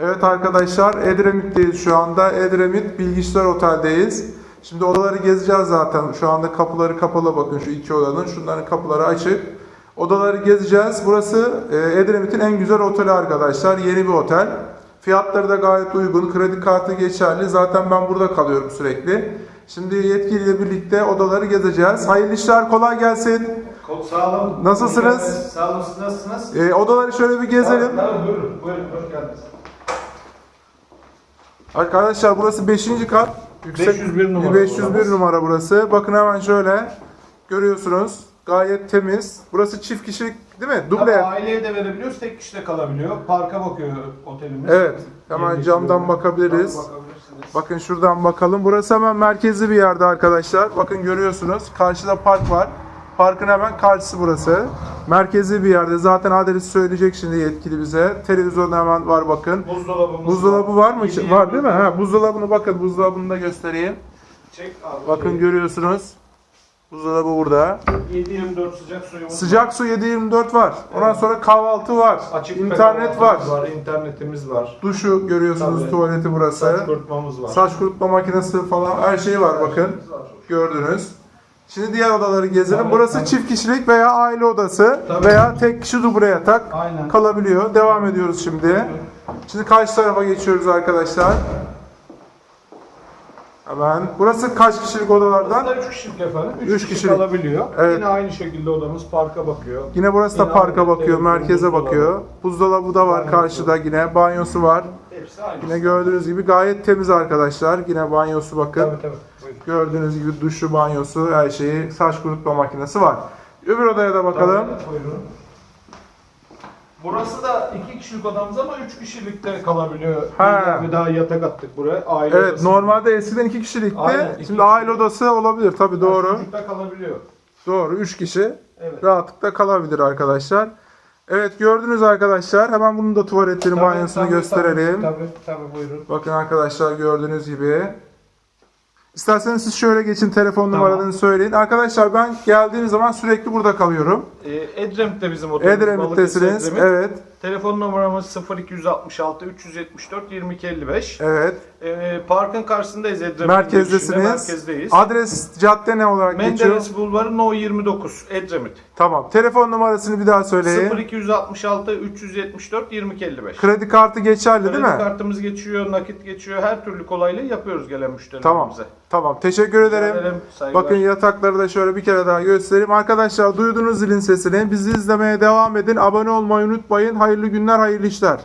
Evet arkadaşlar Edremit'teyiz şu anda. Edremit Bilgiçler Otel'deyiz. Şimdi odaları gezeceğiz zaten. Şu anda kapıları kapalı bakın şu iki odanın. Şunların kapıları açık. Odaları gezeceğiz. Burası e, Edremit'in en güzel oteli arkadaşlar. Yeni bir otel. Fiyatları da gayet uygun. Kredi kartı geçerli. Zaten ben burada kalıyorum sürekli. Şimdi yetkiliyle birlikte odaları gezeceğiz. Hayırlı işler kolay gelsin. Kol sağ olun. Nasılsınız? Sağ olun. Nasılsınız? E, odaları şöyle bir gezelim. Tabii, tabii, buyurun. Buyurun. Hoş geldiniz. Arkadaşlar burası 5. kat. Yüksek 501 numara 501 odamız. numara burası. Bakın hemen şöyle görüyorsunuz. Gayet temiz. Burası çift kişilik değil mi? Tabii Duble. aileye de verebiliyoruz. Tek kişi de kalabiliyor. Parka bakıyor otelimiz. Evet. Hemen Yemek camdan bakabiliriz. Tabii, bakabilirsiniz. Bakın şuradan bakalım. Burası hemen merkezli bir yerde arkadaşlar. Bakın görüyorsunuz. Karşıda park var. Parkın hemen karşısı burası. Merkezli bir yerde. Zaten adresi söyleyecek şimdi yetkili bize. Televizyon hemen var bakın. Buzdolabımız Buzdolabı var mı? Yedi Var değil mi? Ha, buzdolabını bakın. Buzdolabını da göstereyim. Çek abi. Bakın görüyorsunuz. Buzdolabı burada. 7-24 sıcak suyumuz Sıcak su 7-24 var. Ondan Evet. sonra kahvaltı var. Açık internet var. var. internetimiz var. Duşu görüyorsunuz Tabii. tuvaleti burası. Saç kurutmamız var. Saç kurutma makinesi falan her şey var bakın. Gördünüz. Şimdi diğer odaları gezelim. Tabii, Burası tabii. çift kişilik veya aile odası Tabii. veya tek kişi duble yatak Aynen. kalabiliyor. Devam ediyoruz şimdi. Şimdi karşı tarafa geçiyoruz arkadaşlar. Hemen. Burası kaç kişilik odalardan? Burada 3 kişilik efendim. 3 Üç kişi kişilik. kalabiliyor. Evet. Yine aynı şekilde odamız parka bakıyor. Yine burası da Yine parka aynı bakıyor, merkeze bakıyor. Buzdolabı da var Banyosu. karşıda yine. Banyosu var. Hepsi aynı. Yine gördüğünüz gibi gayet temiz arkadaşlar. Yine banyosu bakın. Tabii tabii. Buyurun. Gördüğünüz gibi duşu, banyosu, her şeyi, saç kurutma makinesi var. Öbür odaya da bakalım. Tabii, buyurun. Burası da iki kişilik odamız ama üç kişilikte kalabiliyor. Ha. Bir daha yatak attık buraya. Aile Evet, odası. normalde eskiden iki kişilikti. Aynen, iki Şimdi aile odası olabilir tabii doğru. Çocukta kalabiliyor. Doğru, üç kişi Evet. rahatlıkla kalabilir arkadaşlar. Evet gördünüz arkadaşlar. Hemen bunun da tuvaletini, Tabii, banyosunu gösterelim. Tabii, tabii buyurun. Bakın arkadaşlar gördüğünüz gibi. İsterseniz siz şöyle geçin telefon Tamam. söyleyin. Arkadaşlar ben geldiğim zaman sürekli burada kalıyorum. Ee, Edremit'te bizim otelimiz. Edremit'tesiniz. Edremit. Evet. Telefon numaramız 0266 374 2255. Evet. Ee, parkın karşısındayız Edremit'in Merkezdesiniz. Merkezdeyiz. Adres cadde ne olarak geçiyor? Menderes Bulvarı No 29 Edremit. Tamam. Telefon numarasını bir daha söyleyin. 0266 374 2255. Kredi kartı geçerli değil Kredi mi? kartımız geçiyor, nakit geçiyor. Her türlü kolaylığı yapıyoruz gelen Tamam. Tamam. Teşekkür ederim. Ederim, saygılar. Bakın yatakları da şöyle bir kere daha göstereyim. Arkadaşlar duydunuz zilin sesini. Bizi izlemeye devam edin. Abone olmayı unutmayın. Hayırlı günler, hayırlı işler.